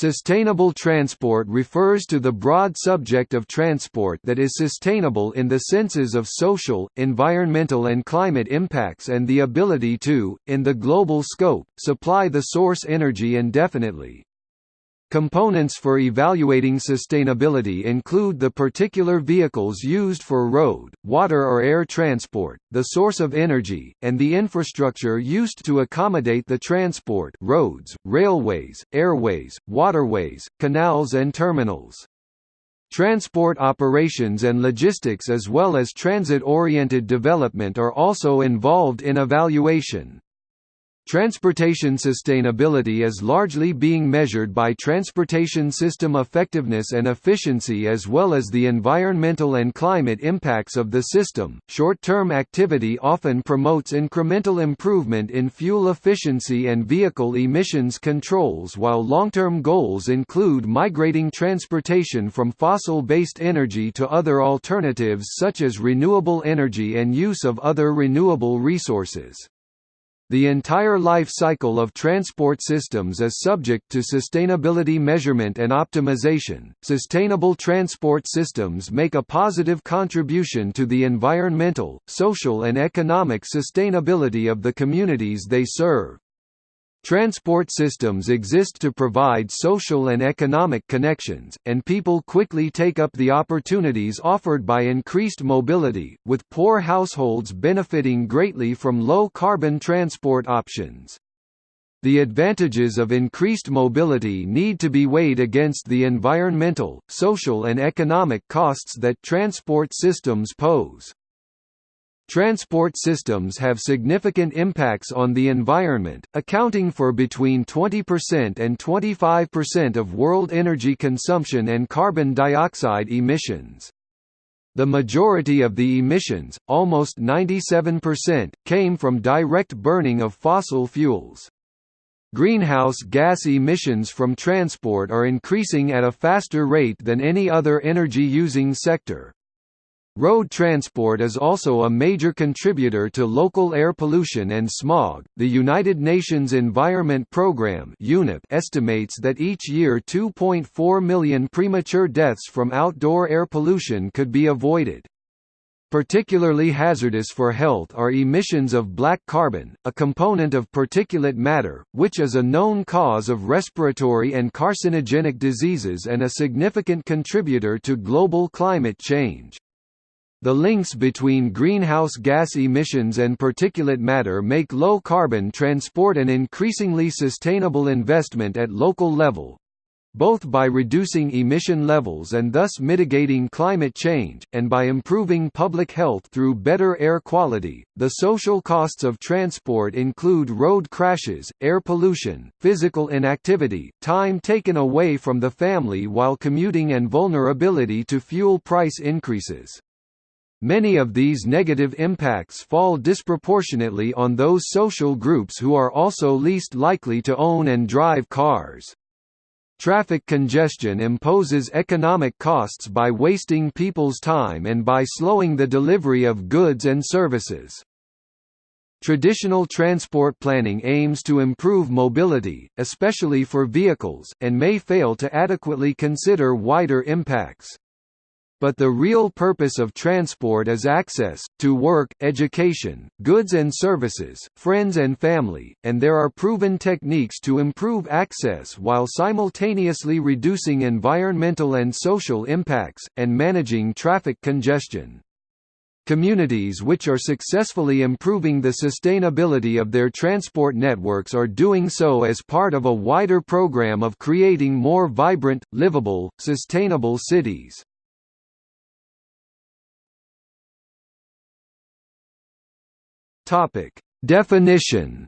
Sustainable transport refers to the broad subject of transport that is sustainable in the senses of social, environmental and climate impacts and the ability to, in the global scope, supply the source energy indefinitely. Components for evaluating sustainability include the particular vehicles used for road, water or air transport, the source of energy, and the infrastructure used to accommodate the transport roads, railways, airways, waterways, canals and terminals. Transport operations and logistics as well as transit-oriented development are also involved in evaluation. Transportation sustainability is largely being measured by transportation system effectiveness and efficiency as well as the environmental and climate impacts of the system. Short term activity often promotes incremental improvement in fuel efficiency and vehicle emissions controls, while long term goals include migrating transportation from fossil based energy to other alternatives such as renewable energy and use of other renewable resources. The entire life cycle of transport systems is subject to sustainability measurement and optimization. Sustainable transport systems make a positive contribution to the environmental, social, and economic sustainability of the communities they serve. Transport systems exist to provide social and economic connections, and people quickly take up the opportunities offered by increased mobility, with poor households benefiting greatly from low-carbon transport options. The advantages of increased mobility need to be weighed against the environmental, social and economic costs that transport systems pose. Transport systems have significant impacts on the environment, accounting for between 20% and 25% of world energy consumption and carbon dioxide emissions. The majority of the emissions, almost 97%, came from direct burning of fossil fuels. Greenhouse gas emissions from transport are increasing at a faster rate than any other energy-using sector. Road transport is also a major contributor to local air pollution and smog. The United Nations Environment Programme estimates that each year 2.4 million premature deaths from outdoor air pollution could be avoided. Particularly hazardous for health are emissions of black carbon, a component of particulate matter, which is a known cause of respiratory and carcinogenic diseases and a significant contributor to global climate change. The links between greenhouse gas emissions and particulate matter make low-carbon transport an increasingly sustainable investment at local level, both by reducing emission levels and thus mitigating climate change, and by improving public health through better air quality. The social costs of transport include road crashes, air pollution, physical inactivity, time taken away from the family while commuting, and vulnerability to fuel price increases. Many of these negative impacts fall disproportionately on those social groups who are also least likely to own and drive cars. Traffic congestion imposes economic costs by wasting people's time and by slowing the delivery of goods and services. Traditional transport planning aims to improve mobility, especially for vehicles, and may fail to adequately consider wider impacts but the real purpose of transport is access, to work, education, goods and services, friends and family, and there are proven techniques to improve access while simultaneously reducing environmental and social impacts, and managing traffic congestion. Communities which are successfully improving the sustainability of their transport networks are doing so as part of a wider program of creating more vibrant, livable, sustainable cities. Topic: Definition.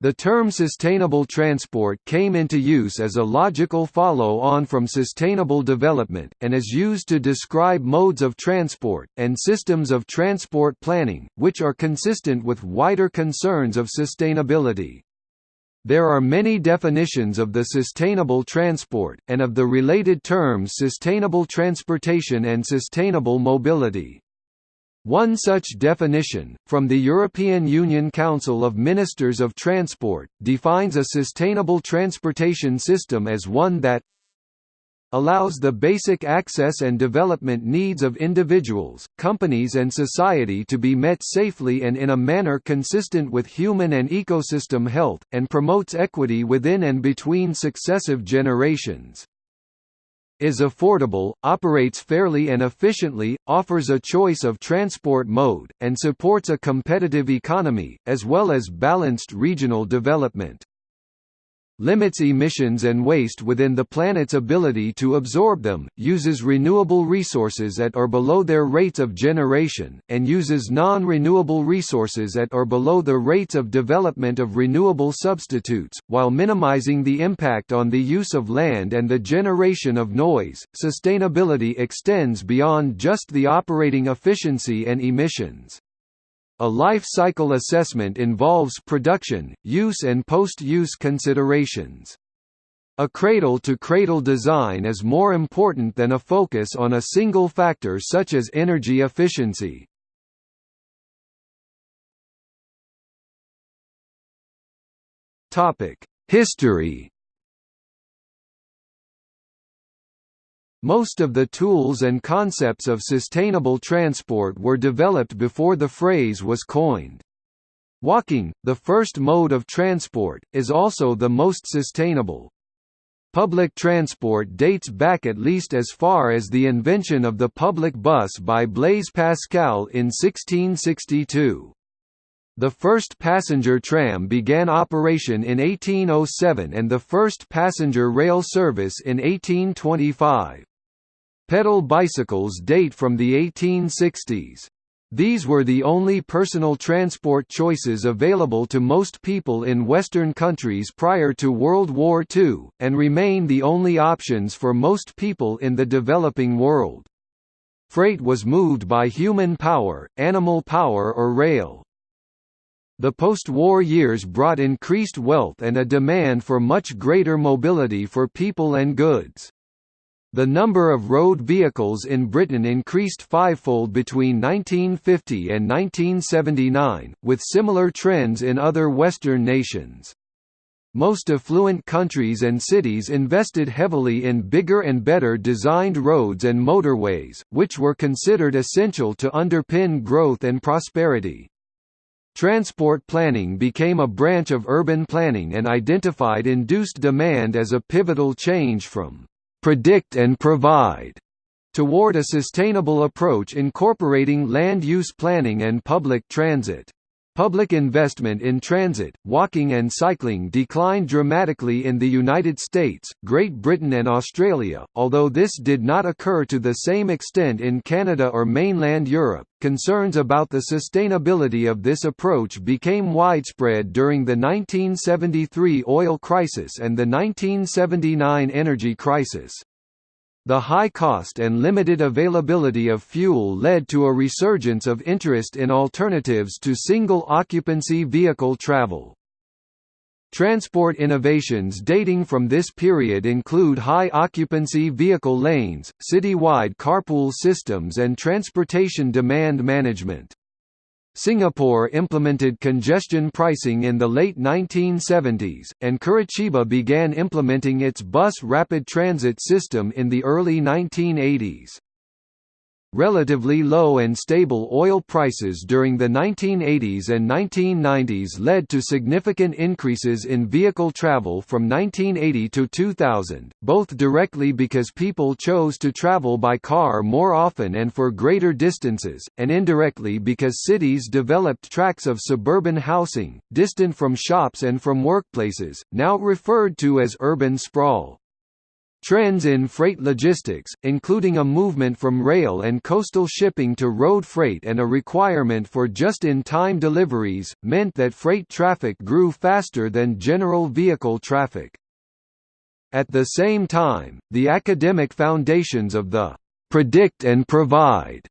The term sustainable transport came into use as a logical follow-on from sustainable development, and is used to describe modes of transport, and systems of transport planning, which are consistent with wider concerns of sustainability. There are many definitions of the sustainable transport, and of the related terms sustainable transportation and sustainable mobility. One such definition, from the European Union Council of Ministers of Transport, defines a sustainable transportation system as one that allows the basic access and development needs of individuals, companies and society to be met safely and in a manner consistent with human and ecosystem health, and promotes equity within and between successive generations is affordable, operates fairly and efficiently, offers a choice of transport mode, and supports a competitive economy, as well as balanced regional development limits emissions and waste within the planet's ability to absorb them, uses renewable resources at or below their rates of generation, and uses non-renewable resources at or below the rates of development of renewable substitutes, while minimizing the impact on the use of land and the generation of noise. Sustainability extends beyond just the operating efficiency and emissions. A life cycle assessment involves production, use and post-use considerations. A cradle-to-cradle design is more important than a focus on a single factor such as energy efficiency. History Most of the tools and concepts of sustainable transport were developed before the phrase was coined. Walking, the first mode of transport, is also the most sustainable. Public transport dates back at least as far as the invention of the public bus by Blaise Pascal in 1662. The first passenger tram began operation in 1807 and the first passenger rail service in 1825. Pedal bicycles date from the 1860s. These were the only personal transport choices available to most people in Western countries prior to World War II, and remain the only options for most people in the developing world. Freight was moved by human power, animal power or rail. The post-war years brought increased wealth and a demand for much greater mobility for people and goods. The number of road vehicles in Britain increased fivefold between 1950 and 1979, with similar trends in other Western nations. Most affluent countries and cities invested heavily in bigger and better designed roads and motorways, which were considered essential to underpin growth and prosperity. Transport planning became a branch of urban planning and identified induced demand as a pivotal change from predict and provide toward a sustainable approach incorporating land use planning and public transit. Public investment in transit, walking and cycling declined dramatically in the United States, Great Britain and Australia, although this did not occur to the same extent in Canada or mainland Europe. Concerns about the sustainability of this approach became widespread during the 1973 oil crisis and the 1979 energy crisis. The high cost and limited availability of fuel led to a resurgence of interest in alternatives to single-occupancy vehicle travel. Transport innovations dating from this period include high-occupancy vehicle lanes, city-wide carpool systems and transportation demand management. Singapore implemented congestion pricing in the late 1970s, and Curitiba began implementing its bus rapid transit system in the early 1980s. Relatively low and stable oil prices during the 1980s and 1990s led to significant increases in vehicle travel from 1980 to 2000, both directly because people chose to travel by car more often and for greater distances, and indirectly because cities developed tracts of suburban housing, distant from shops and from workplaces, now referred to as urban sprawl. Trends in freight logistics, including a movement from rail and coastal shipping to road freight and a requirement for just-in-time deliveries, meant that freight traffic grew faster than general vehicle traffic. At the same time, the academic foundations of the «predict and provide»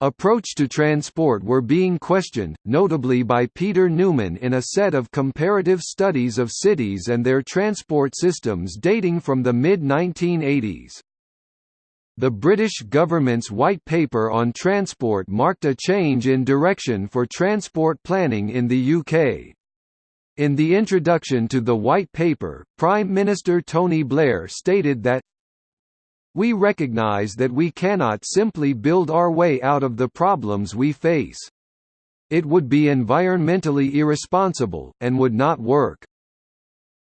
approach to transport were being questioned, notably by Peter Newman in a set of comparative studies of cities and their transport systems dating from the mid-1980s. The British government's White Paper on Transport marked a change in direction for transport planning in the UK. In the introduction to the White Paper, Prime Minister Tony Blair stated that we recognise that we cannot simply build our way out of the problems we face. It would be environmentally irresponsible, and would not work.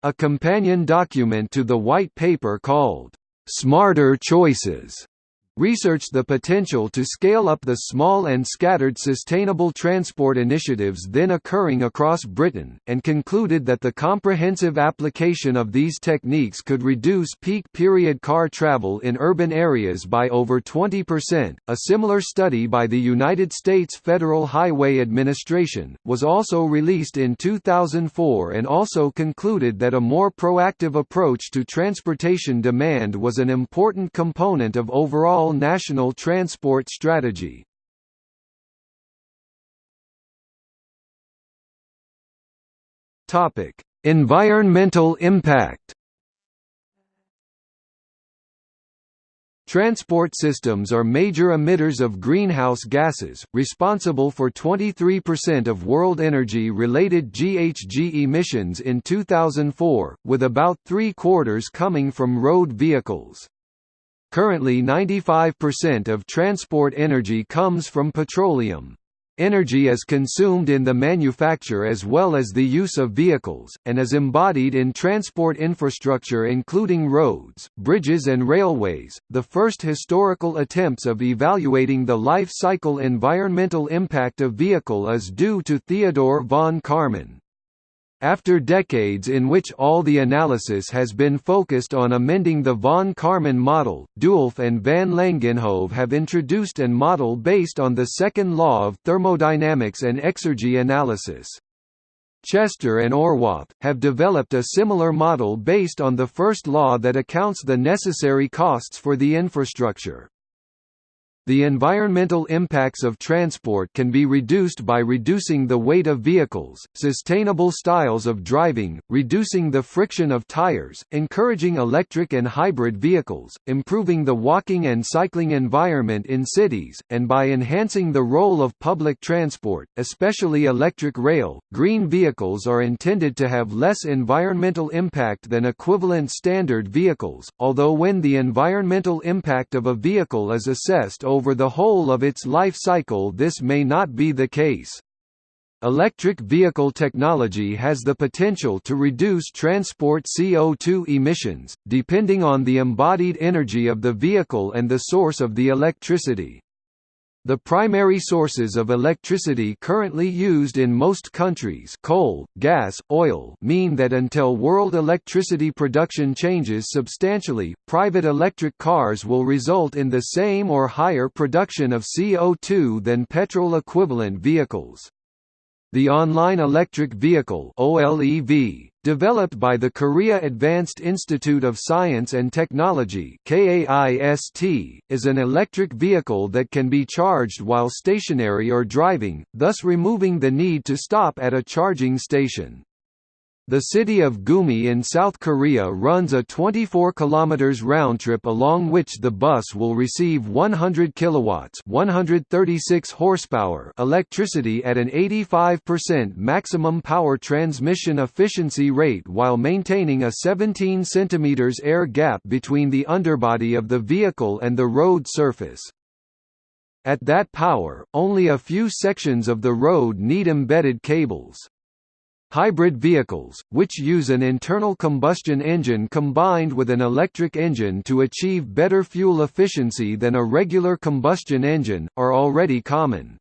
A companion document to the White Paper called, "'Smarter Choices' researched the potential to scale up the small and scattered sustainable transport initiatives then occurring across Britain, and concluded that the comprehensive application of these techniques could reduce peak period car travel in urban areas by over 20%. A similar study by the United States Federal Highway Administration was also released in 2004 and also concluded that a more proactive approach to transportation demand was an important component of overall national transport strategy. Topic: Environmental impact. Transport systems are major emitters of greenhouse gases, responsible for 23% of world energy-related GHG emissions in 2004, with about three-quarters coming from road vehicles. Currently 95% of transport energy comes from petroleum. Energy is consumed in the manufacture as well as the use of vehicles, and is embodied in transport infrastructure including roads, bridges and railways. The first historical attempts of evaluating the life cycle environmental impact of vehicle is due to Theodore von Karman. After decades in which all the analysis has been focused on amending the von Karman model, Dewulf and van Langenhove have introduced an model based on the second law of thermodynamics and exergy analysis. Chester and Horvath, have developed a similar model based on the first law that accounts the necessary costs for the infrastructure. The environmental impacts of transport can be reduced by reducing the weight of vehicles, sustainable styles of driving, reducing the friction of tires, encouraging electric and hybrid vehicles, improving the walking and cycling environment in cities, and by enhancing the role of public transport, especially electric rail. Green vehicles are intended to have less environmental impact than equivalent standard vehicles, although when the environmental impact of a vehicle is assessed over the whole of its life cycle this may not be the case. Electric vehicle technology has the potential to reduce transport CO2 emissions, depending on the embodied energy of the vehicle and the source of the electricity. The primary sources of electricity currently used in most countries coal, gas, oil mean that until world electricity production changes substantially, private electric cars will result in the same or higher production of CO2 than petrol-equivalent vehicles. The Online Electric Vehicle OLEV, developed by the Korea Advanced Institute of Science and Technology KAIST, is an electric vehicle that can be charged while stationary or driving, thus removing the need to stop at a charging station. The city of Gumi in South Korea runs a 24 km round trip along which the bus will receive 100 kilowatts 136 horsepower electricity at an 85% maximum power transmission efficiency rate while maintaining a 17 cm air gap between the underbody of the vehicle and the road surface. At that power, only a few sections of the road need embedded cables. Hybrid vehicles, which use an internal combustion engine combined with an electric engine to achieve better fuel efficiency than a regular combustion engine, are already common.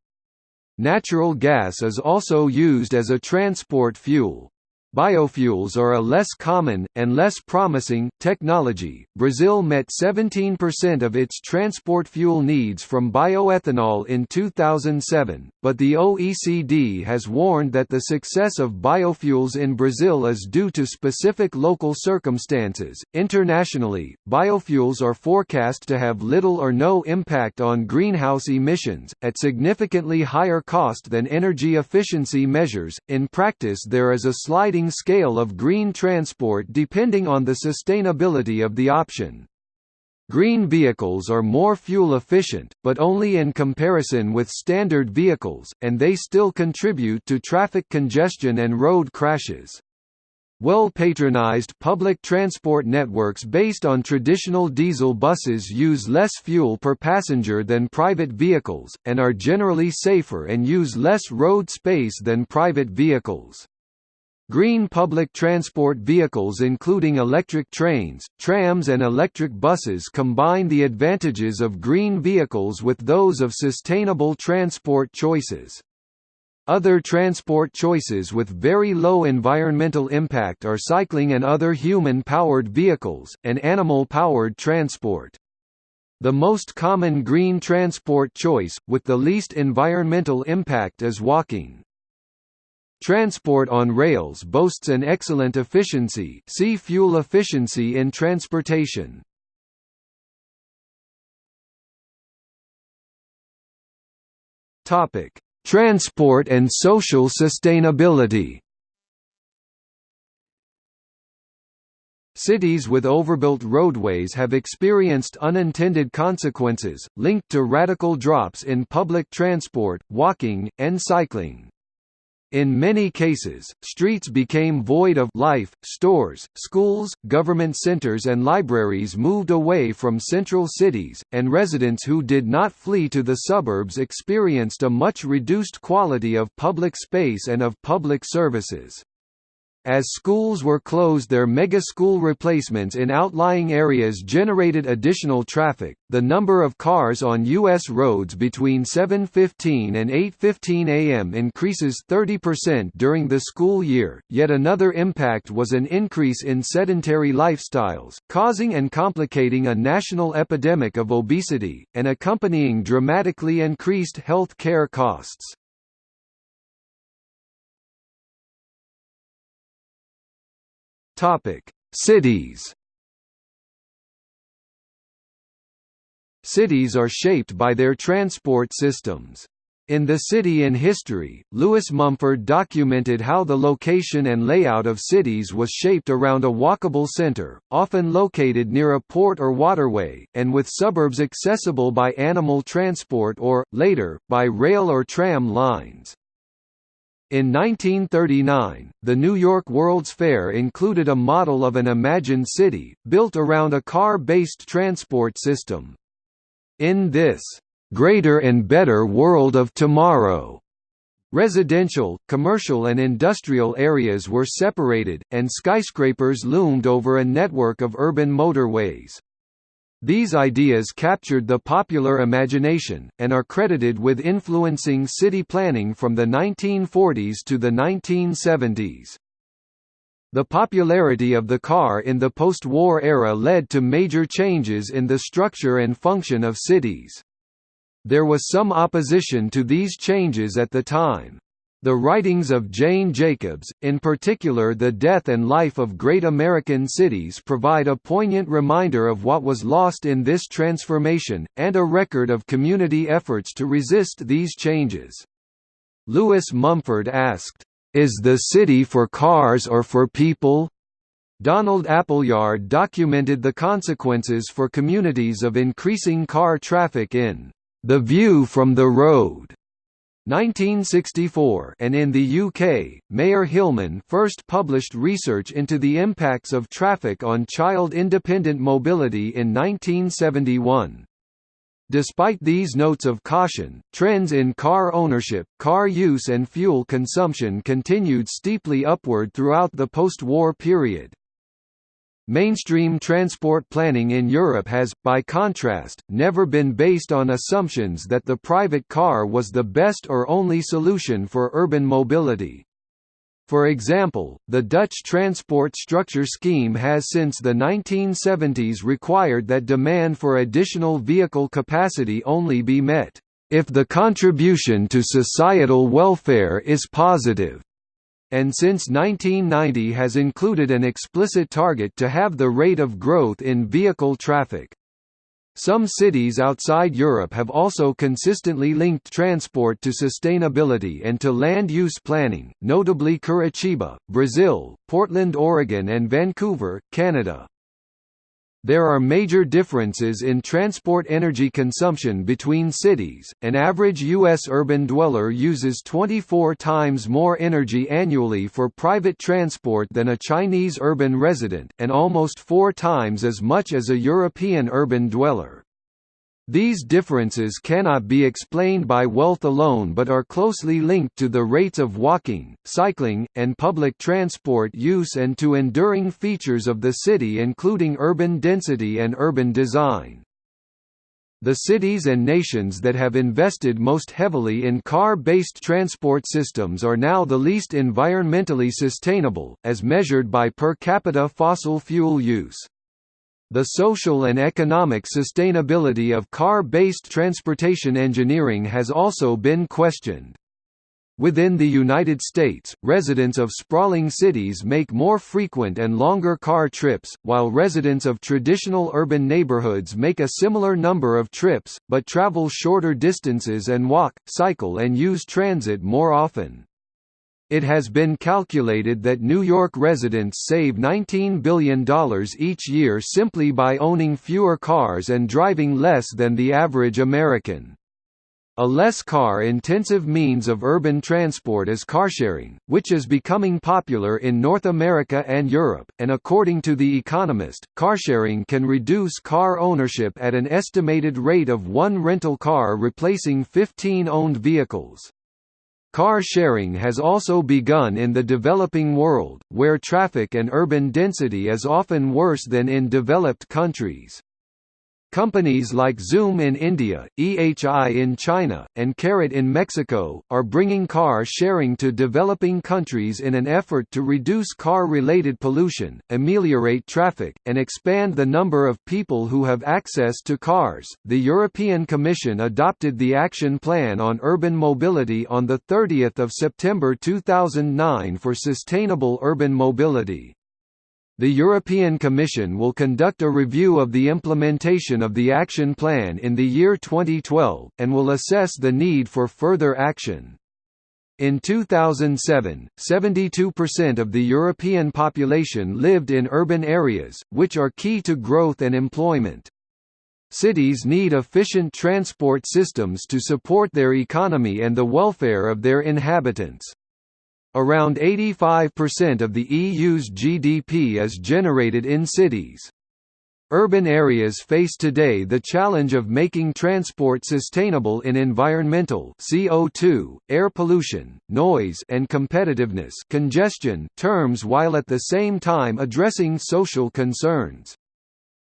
Natural gas is also used as a transport fuel. Biofuels are a less common, and less promising, technology. Brazil met 17% of its transport fuel needs from bioethanol in 2007, but the OECD has warned that the success of biofuels in Brazil is due to specific local circumstances. Internationally, biofuels are forecast to have little or no impact on greenhouse emissions, at significantly higher cost than energy efficiency measures. In practice, there is a sliding scale of green transport depending on the sustainability of the option. Green vehicles are more fuel efficient, but only in comparison with standard vehicles, and they still contribute to traffic congestion and road crashes. Well-patronized public transport networks based on traditional diesel buses use less fuel per passenger than private vehicles, and are generally safer and use less road space than private vehicles. Green public transport vehicles including electric trains, trams and electric buses combine the advantages of green vehicles with those of sustainable transport choices. Other transport choices with very low environmental impact are cycling and other human-powered vehicles, and animal-powered transport. The most common green transport choice, with the least environmental impact is walking. Transport on rails boasts an excellent efficiency see fuel efficiency in transportation. Transport and social sustainability Cities with overbuilt roadways have experienced unintended consequences, linked to radical drops in public transport, walking, and cycling. In many cases, streets became void of life, stores, schools, government centers and libraries moved away from central cities, and residents who did not flee to the suburbs experienced a much reduced quality of public space and of public services. As schools were closed their mega-school replacements in outlying areas generated additional traffic. The number of cars on U.S. roads between 7.15 and 8.15 am increases 30% during the school year. Yet another impact was an increase in sedentary lifestyles, causing and complicating a national epidemic of obesity, and accompanying dramatically increased health care costs. Topic: Cities. Cities are shaped by their transport systems. In The City in History, Lewis Mumford documented how the location and layout of cities was shaped around a walkable center, often located near a port or waterway, and with suburbs accessible by animal transport or, later, by rail or tram lines. In 1939, the New York World's Fair included a model of an imagined city, built around a car-based transport system. In this, "...greater and better world of tomorrow," Residential, commercial and industrial areas were separated, and skyscrapers loomed over a network of urban motorways. These ideas captured the popular imagination, and are credited with influencing city planning from the 1940s to the 1970s. The popularity of the car in the post-war era led to major changes in the structure and function of cities. There was some opposition to these changes at the time. The writings of Jane Jacobs, in particular The Death and Life of Great American Cities provide a poignant reminder of what was lost in this transformation, and a record of community efforts to resist these changes. Lewis Mumford asked, "'Is the city for cars or for people?' Donald Appleyard documented the consequences for communities of increasing car traffic in "'The View from the Road' 1964 and in the UK, Mayer Hillman first published research into the impacts of traffic on child-independent mobility in 1971. Despite these notes of caution, trends in car ownership, car use and fuel consumption continued steeply upward throughout the post-war period. Mainstream transport planning in Europe has, by contrast, never been based on assumptions that the private car was the best or only solution for urban mobility. For example, the Dutch transport structure scheme has since the 1970s required that demand for additional vehicle capacity only be met, if the contribution to societal welfare is positive and since 1990 has included an explicit target to have the rate of growth in vehicle traffic. Some cities outside Europe have also consistently linked transport to sustainability and to land use planning, notably Curitiba, Brazil, Portland, Oregon and Vancouver, Canada. There are major differences in transport energy consumption between cities. An average U.S. urban dweller uses 24 times more energy annually for private transport than a Chinese urban resident, and almost four times as much as a European urban dweller. These differences cannot be explained by wealth alone but are closely linked to the rates of walking, cycling, and public transport use and to enduring features of the city including urban density and urban design. The cities and nations that have invested most heavily in car-based transport systems are now the least environmentally sustainable, as measured by per capita fossil fuel use. The social and economic sustainability of car-based transportation engineering has also been questioned. Within the United States, residents of sprawling cities make more frequent and longer car trips, while residents of traditional urban neighborhoods make a similar number of trips, but travel shorter distances and walk, cycle and use transit more often. It has been calculated that New York residents save $19 billion each year simply by owning fewer cars and driving less than the average American. A less car-intensive means of urban transport is carsharing, which is becoming popular in North America and Europe, and according to The Economist, carsharing can reduce car ownership at an estimated rate of one rental car replacing 15 owned vehicles. Car sharing has also begun in the developing world, where traffic and urban density is often worse than in developed countries. Companies like Zoom in India, EHI in China, and Carrot in Mexico, are bringing car sharing to developing countries in an effort to reduce car-related pollution, ameliorate traffic, and expand the number of people who have access to cars. The European Commission adopted the Action Plan on Urban Mobility on the 30th of September 2009 for sustainable urban mobility. The European Commission will conduct a review of the implementation of the Action Plan in the year 2012, and will assess the need for further action. In 2007, 72% of the European population lived in urban areas, which are key to growth and employment. Cities need efficient transport systems to support their economy and the welfare of their inhabitants. Around 85% of the EU's GDP is generated in cities. Urban areas face today the challenge of making transport sustainable in environmental CO2, air pollution, noise and competitiveness congestion terms while at the same time addressing social concerns.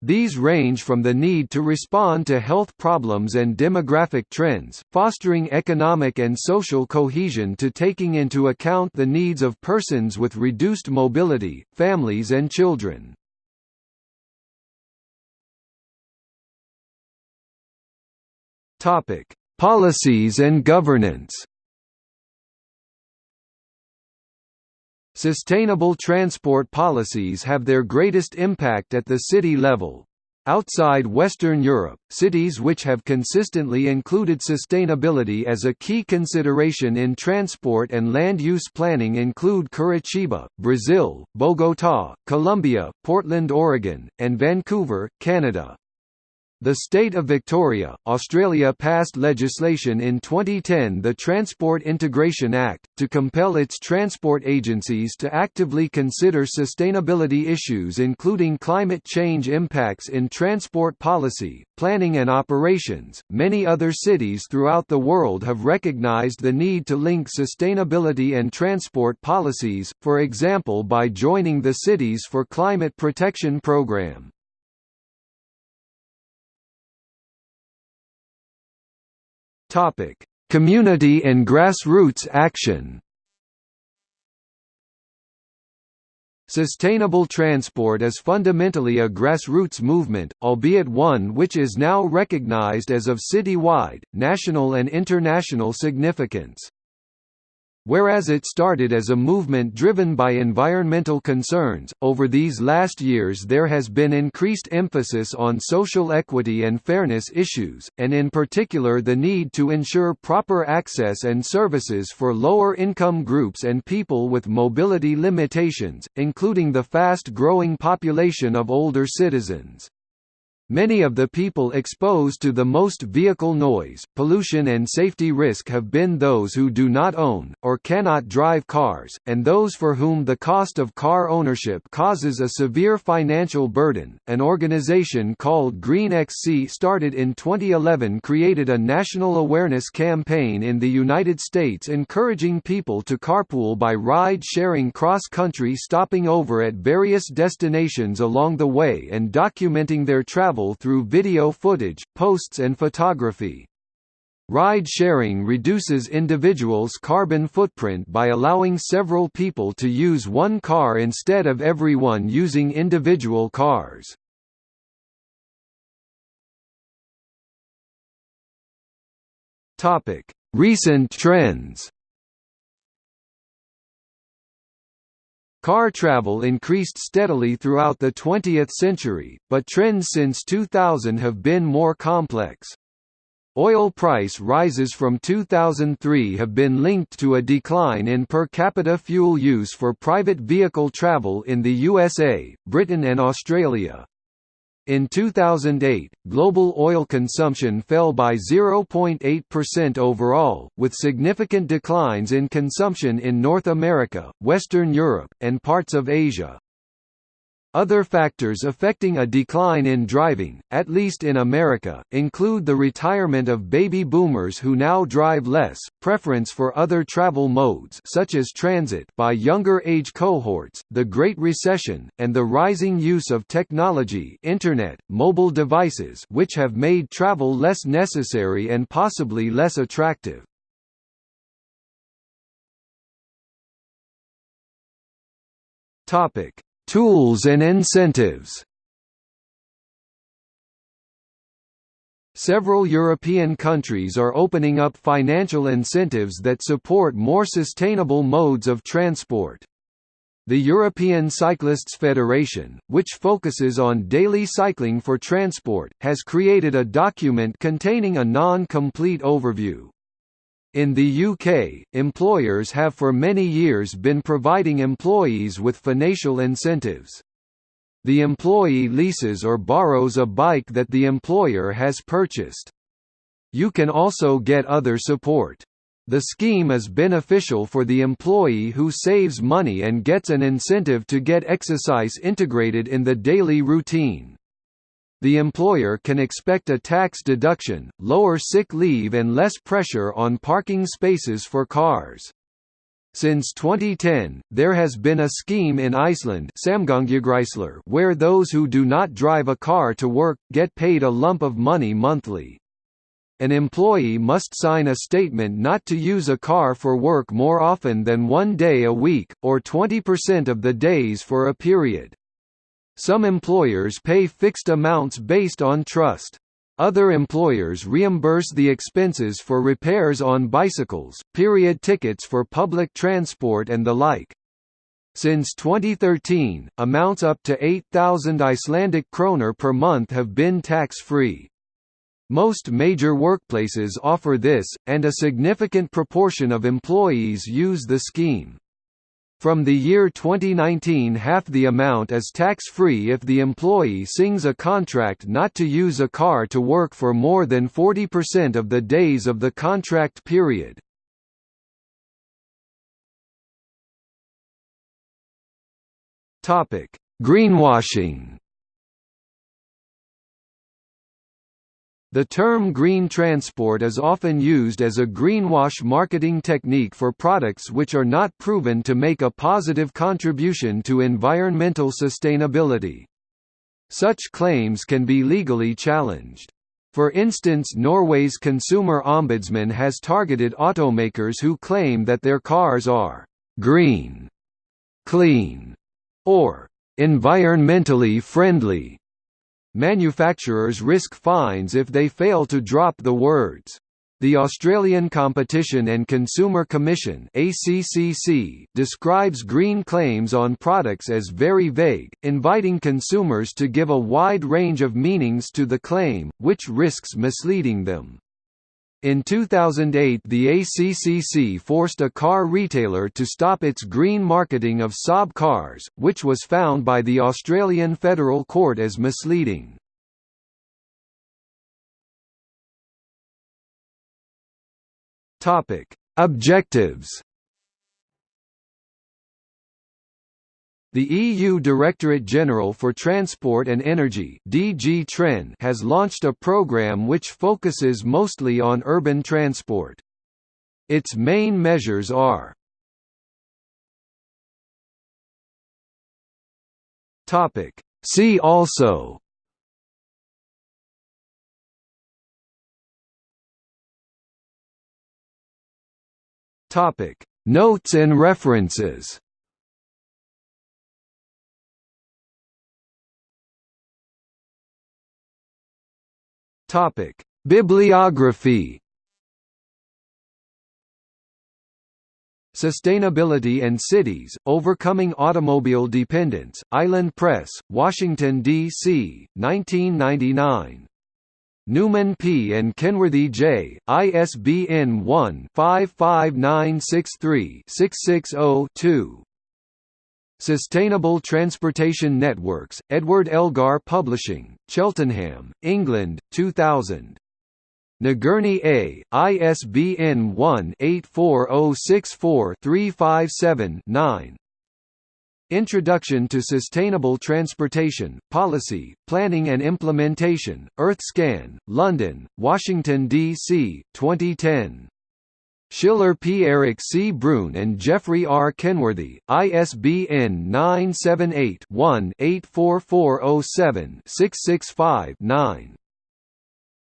These range from the need to respond to health problems and demographic trends, fostering economic and social cohesion to taking into account the needs of persons with reduced mobility, families and children. Policies and governance Sustainable transport policies have their greatest impact at the city level. Outside Western Europe, cities which have consistently included sustainability as a key consideration in transport and land use planning include Curitiba, Brazil, Bogotá, Colombia, Portland, Oregon, and Vancouver, Canada. The state of Victoria, Australia passed legislation in 2010 the Transport Integration Act, to compel its transport agencies to actively consider sustainability issues including climate change impacts in transport policy, planning and operations. Many other cities throughout the world have recognized the need to link sustainability and transport policies, for example by joining the Cities for Climate Protection program. Topic: Community and grassroots action. Sustainable transport is fundamentally a grassroots movement, albeit one which is now recognized as of city-wide, national and international significance. Whereas it started as a movement driven by environmental concerns, over these last years there has been increased emphasis on social equity and fairness issues, and in particular the need to ensure proper access and services for lower income groups and people with mobility limitations, including the fast-growing population of older citizens. Many of the people exposed to the most vehicle noise, pollution and safety risk have been those who do not own, or cannot drive cars, and those for whom the cost of car ownership causes a severe financial burden. An organization called Green XC started in 2011 created a national awareness campaign in the United States encouraging people to carpool by ride-sharing cross-country stopping over at various destinations along the way and documenting their travel travel through video footage, posts and photography. Ride-sharing reduces individuals' carbon footprint by allowing several people to use one car instead of everyone using individual cars. Recent trends Car travel increased steadily throughout the 20th century, but trends since 2000 have been more complex. Oil price rises from 2003 have been linked to a decline in per capita fuel use for private vehicle travel in the USA, Britain and Australia. In 2008, global oil consumption fell by 0.8% overall, with significant declines in consumption in North America, Western Europe, and parts of Asia. Other factors affecting a decline in driving, at least in America, include the retirement of baby boomers who now drive less, preference for other travel modes such as transit by younger age cohorts, the Great Recession, and the rising use of technology internet, mobile devices which have made travel less necessary and possibly less attractive. Topic Tools and incentives Several European countries are opening up financial incentives that support more sustainable modes of transport. The European Cyclists Federation, which focuses on daily cycling for transport, has created a document containing a non-complete overview. In the UK, employers have for many years been providing employees with financial incentives. The employee leases or borrows a bike that the employer has purchased. You can also get other support. The scheme is beneficial for the employee who saves money and gets an incentive to get exercise integrated in the daily routine the employer can expect a tax deduction, lower sick leave and less pressure on parking spaces for cars. Since 2010, there has been a scheme in Iceland where those who do not drive a car to work, get paid a lump of money monthly. An employee must sign a statement not to use a car for work more often than one day a week, or 20% of the days for a period. Some employers pay fixed amounts based on trust. Other employers reimburse the expenses for repairs on bicycles, period tickets for public transport and the like. Since 2013, amounts up to 8,000 Icelandic kroner per month have been tax-free. Most major workplaces offer this, and a significant proportion of employees use the scheme. From the year 2019 half the amount is tax-free if the employee sings a contract not to use a car to work for more than 40% of the days of the contract period. Greenwashing The term green transport is often used as a greenwash marketing technique for products which are not proven to make a positive contribution to environmental sustainability. Such claims can be legally challenged. For instance Norway's consumer ombudsman has targeted automakers who claim that their cars are «green», «clean» or «environmentally friendly» Manufacturers risk fines if they fail to drop the words. The Australian Competition and Consumer Commission ACCC describes green claims on products as very vague, inviting consumers to give a wide range of meanings to the claim, which risks misleading them. In 2008 the ACCC forced a car retailer to stop its green marketing of Saab cars, which was found by the Australian Federal Court as misleading. Objectives The EU Directorate General for Transport and Energy (DG TREN) has launched a program which focuses mostly on urban transport. Its main measures are. See also Notes and references Topic Bibliography Sustainability and Cities, Overcoming Automobile Dependence, Island Press, Washington, D.C., 1999. Newman P. and Kenworthy J., ISBN 1-55963-660-2. Sustainable Transportation Networks, Edward Elgar Publishing, Cheltenham, England, 2000. Nagurney A, ISBN 1-84064-357-9 Introduction to Sustainable Transportation, Policy, Planning and Implementation, EarthScan, London, Washington, D.C., 2010. Schiller P. Eric C. Bruun and Jeffrey R. Kenworthy, ISBN 978 one 84407 665 9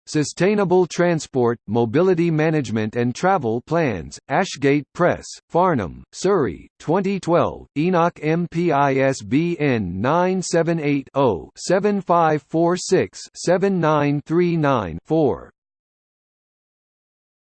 Sustainable Transport, Mobility Management and Travel Plans, Ashgate Press, Farnham, Surrey, 2012, Enoch MPISBN 978 0 7546 7939 4.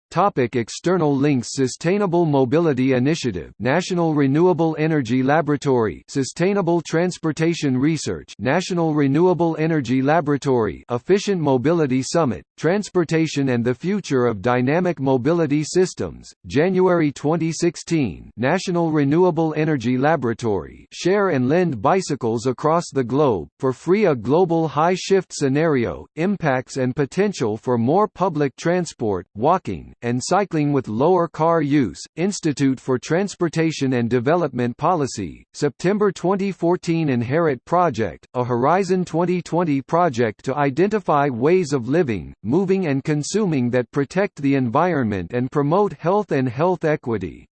Topic external links Sustainable Mobility Initiative National Renewable Energy Laboratory Sustainable Transportation Research National Renewable Energy Laboratory Efficient Mobility Summit, Transportation and the Future of Dynamic Mobility Systems, January 2016 National Renewable Energy Laboratory Share and lend bicycles across the globe, for free A global high-shift scenario, impacts and potential for more public transport, walking, and Cycling with Lower Car Use, Institute for Transportation and Development Policy, September 2014 Inherit Project, a Horizon 2020 project to identify ways of living, moving and consuming that protect the environment and promote health and health equity.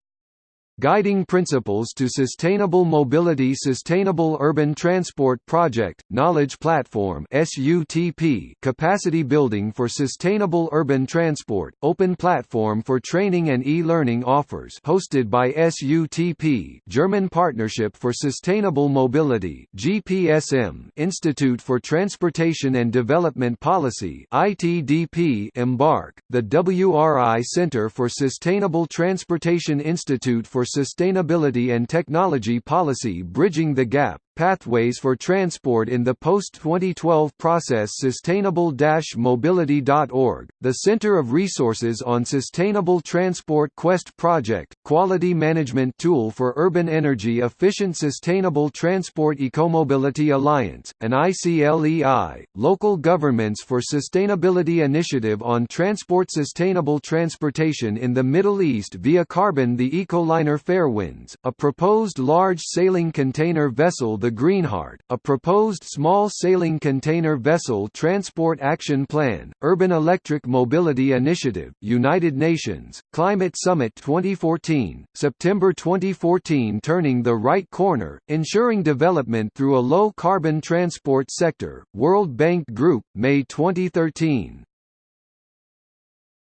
Guiding Principles to Sustainable Mobility Sustainable Urban Transport Project, Knowledge Platform SUTP Capacity Building for Sustainable Urban Transport, Open Platform for Training and E-Learning Offers hosted by SUTP German Partnership for Sustainable Mobility GPSM Institute for Transportation and Development Policy ITDP EMBARQ, the WRI Center for Sustainable Transportation Institute for Sustainability and Technology Policy Bridging the Gap Pathways for Transport in the Post-2012 Process Sustainable-Mobility.org, the Center of Resources on Sustainable Transport Quest Project, Quality Management Tool for Urban Energy Efficient Sustainable Transport Ecomobility Alliance, an ICLEI, Local Governments for Sustainability Initiative on Transport Sustainable Transportation in the Middle East via Carboun the Ecoliner Fairwinds, a proposed large sailing container vessel the Greenheart, a proposed small sailing container vessel transport action plan, Urban Electric Mobility Initiative, United Nations, Climate Summit 2014, September 2014 Turning the Right Corner, Ensuring Development Through a Low-Carbon Transport Sector, World Bank Group, May 2013.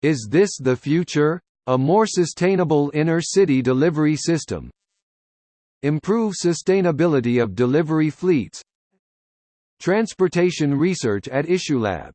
Is this the future? A more sustainable inner-city delivery system, Improve sustainability of delivery fleets. Transportation research at IssueLab